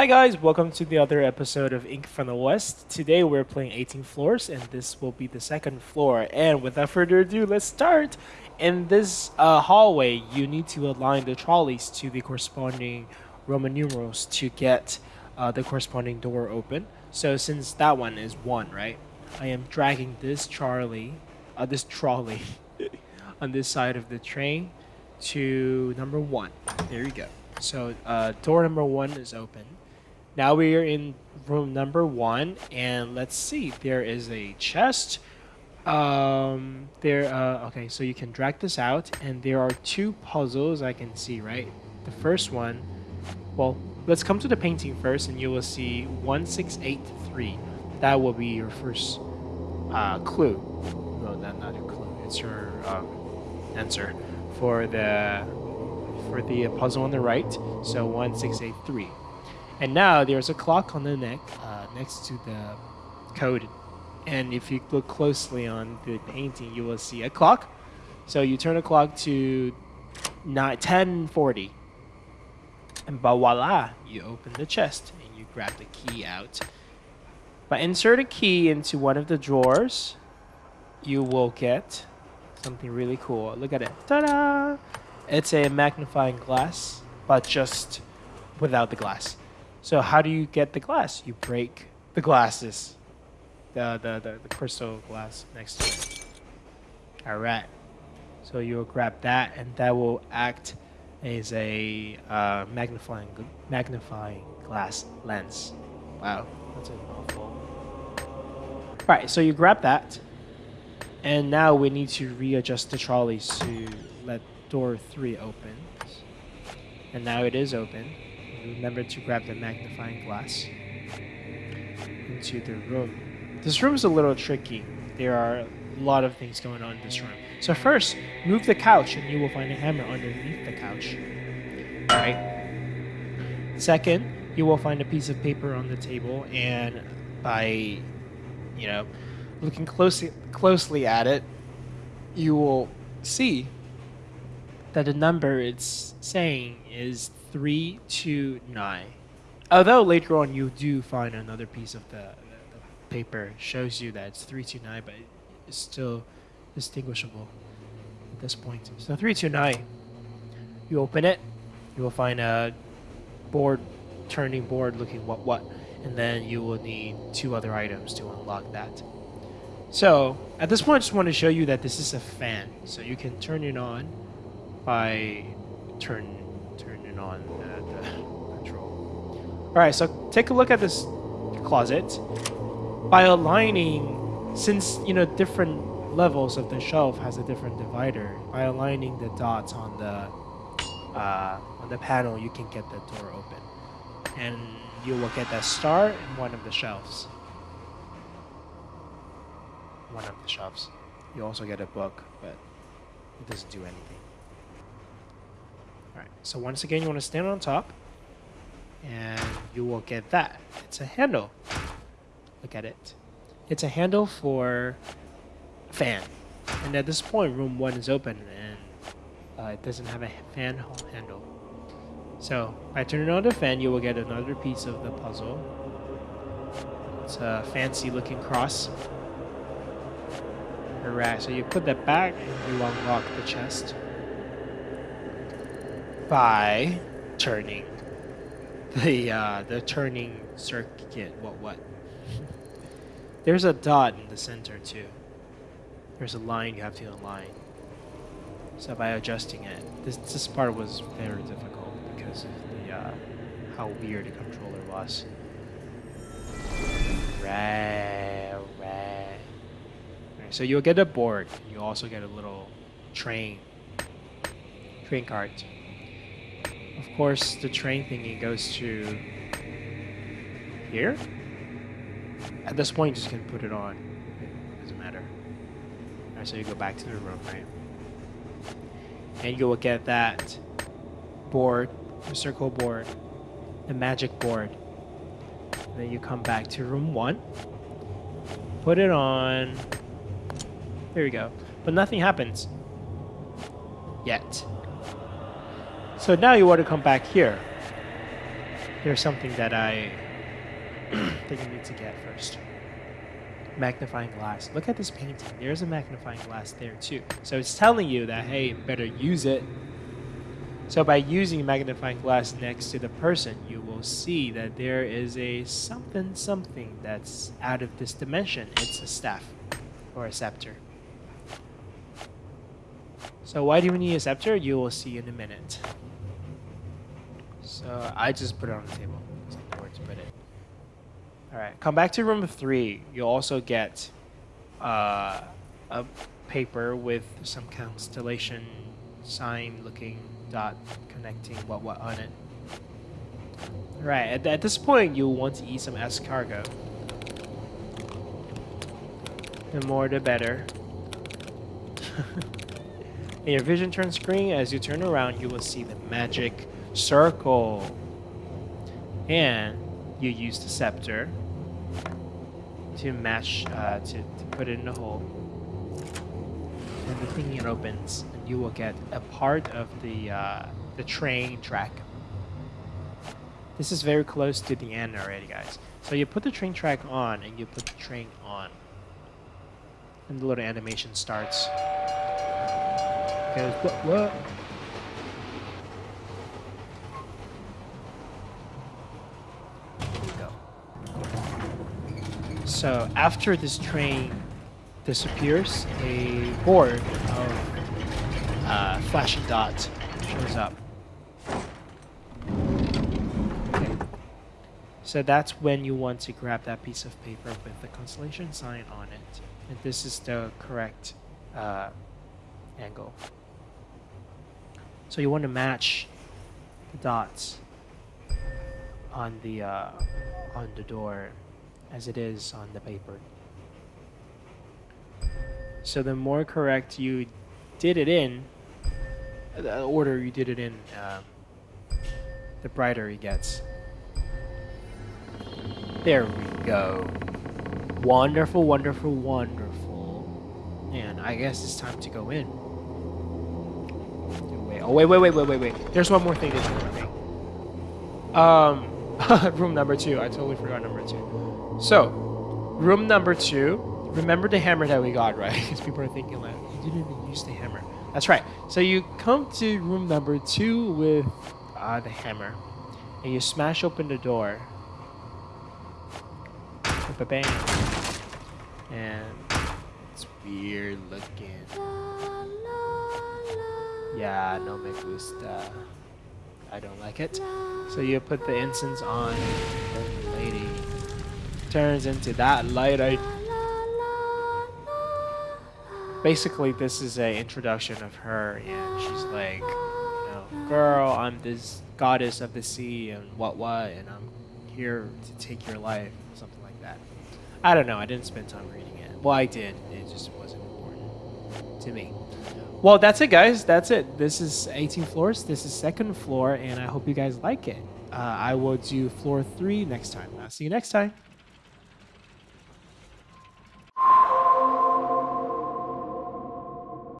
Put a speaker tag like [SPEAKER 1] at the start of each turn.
[SPEAKER 1] Hi guys, welcome to the other episode of Ink from the West. Today we're playing 18 floors and this will be the second floor. And without further ado, let's start. In this uh, hallway, you need to align the trolleys to the corresponding Roman numerals to get uh, the corresponding door open. So since that one is 1, right? I am dragging this Charlie, uh, this trolley on this side of the train to number 1. There you go. So uh, door number 1 is open. Now we are in room number one, and let's see. There is a chest. Um, there. Uh, okay, so you can drag this out, and there are two puzzles I can see. Right. The first one. Well, let's come to the painting first, and you will see one six eight three. That will be your first uh, clue. No, not not a clue. It's your um, answer for the for the puzzle on the right. So one six eight three. And now there's a clock on the neck uh, next to the code. And if you look closely on the painting, you will see a clock. So you turn the clock to 1040. And but voila, you open the chest and you grab the key out. By insert a key into one of the drawers, you will get something really cool. Look at it. Ta-da! It's a magnifying glass, but just without the glass. So how do you get the glass? You break the glasses, the the the, the crystal glass next to it. All right. So you'll grab that, and that will act as a uh, magnifying magnifying glass lens. Wow, that's a mouthful. Right. So you grab that, and now we need to readjust the trolleys to let door three open. And now it is open remember to grab the magnifying glass into the room. This room is a little tricky. There are a lot of things going on in this room. So first, move the couch and you will find a hammer underneath the couch. Alright. Second, you will find a piece of paper on the table and by, you know, looking closely closely at it, you will see that the number it's saying is 329. Although later on you do find another piece of the, the, the paper shows you that it's 329, but it's still distinguishable at this point. So 329, you open it, you will find a board, turning board looking what what, and then you will need two other items to unlock that. So at this point, I just want to show you that this is a fan, so you can turn it on by turn turning on the, the control. All right, so take a look at this closet. By aligning, since you know different levels of the shelf has a different divider, by aligning the dots on the uh, on the panel, you can get the door open, and you will get that star in one of the shelves. One of the shelves. You also get a book, but it doesn't do anything. So once again, you want to stand on top, and you will get that. It's a handle. Look at it. It's a handle for fan. And at this point, room one is open, and uh, it doesn't have a fan handle. So by turning on the fan, you will get another piece of the puzzle. It's a fancy looking cross. Alright, so you put that back and you unlock the chest by turning the uh, the turning circuit. What what? There's a dot in the center too. There's a line you have to align. So by adjusting it, this this part was very difficult because of the uh, how weird the controller was. Right, right. right. So you'll get a board. You also get a little train train card. Of course, the train thingy goes to here. At this point, you just can put it on. It doesn't matter. Alright, so you go back to the room, right? And you will get that board, the circle board, the magic board. And then you come back to room one, put it on. There you go. But nothing happens yet. So now you want to come back here. there's something that I think you need to get first. Magnifying glass. Look at this painting. There's a magnifying glass there too. So it's telling you that, hey, better use it. So by using magnifying glass next to the person, you will see that there is a something something that's out of this dimension. It's a staff or a scepter. So why do we need a scepter? You will see in a minute. So I just put it on the table. Where to put it. All right, come back to room three. You'll also get uh, a paper with some constellation sign looking dot connecting what what on it. All right, at, at this point, you'll want to eat some escargot. The more the better. In your vision turns green. as you turn around, you will see the magic circle. And you use the scepter to match, uh, to, to put it in the hole. And the thing it opens, and you will get a part of the, uh, the train track. This is very close to the end already, guys. So you put the train track on, and you put the train on. And the little animation starts. What? So after this train disappears, a board of uh, flashing dots shows up. Okay. So that's when you want to grab that piece of paper with the constellation sign on it. And this is the correct uh, angle. So you want to match the dots on the uh, on the door as it is on the paper. So the more correct you did it in, the order you did it in, uh, the brighter it gets. There we go. Wonderful, wonderful, wonderful. And I guess it's time to go in. Oh, wait, wait, wait, wait, wait, wait. There's one more thing. More thing. Um, room number two. I totally forgot number two. So, room number two. Remember the hammer that we got, right? Because people are thinking like, you didn't even use the hammer. That's right. So you come to room number two with uh, the hammer, and you smash open the door. Ba bang. And it's weird looking. Yeah, no me gusta. I don't like it. So you put the incense on the lady turns into that light. I basically this is a introduction of her, and she's like, you know, girl, I'm this goddess of the sea and what what, and I'm here to take your life, something like that. I don't know. I didn't spend time reading it. Well, I did. It just wasn't to me. Well, that's it, guys. That's it. This is 18 floors. This is second floor, and I hope you guys like it. Uh, I will do floor three next time. I'll see you next time.